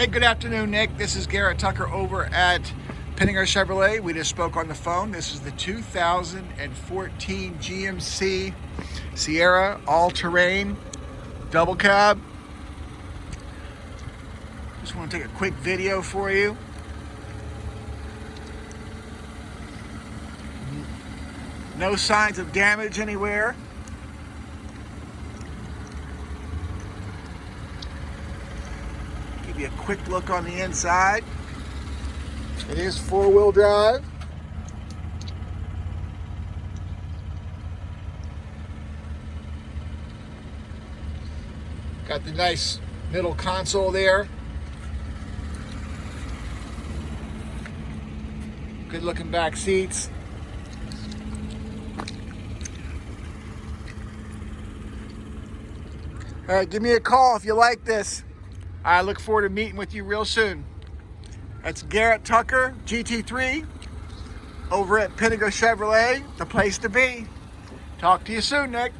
Hey, good afternoon, Nick. This is Garrett Tucker over at Pinnacle Chevrolet. We just spoke on the phone. This is the 2014 GMC Sierra all-terrain double cab. Just want to take a quick video for you. No signs of damage anywhere. You a quick look on the inside. It is four-wheel drive. Got the nice middle console there. Good looking back seats. All right, give me a call if you like this. I look forward to meeting with you real soon. That's Garrett Tucker, GT3, over at Pinnacle Chevrolet, the place to be. Talk to you soon, Nick.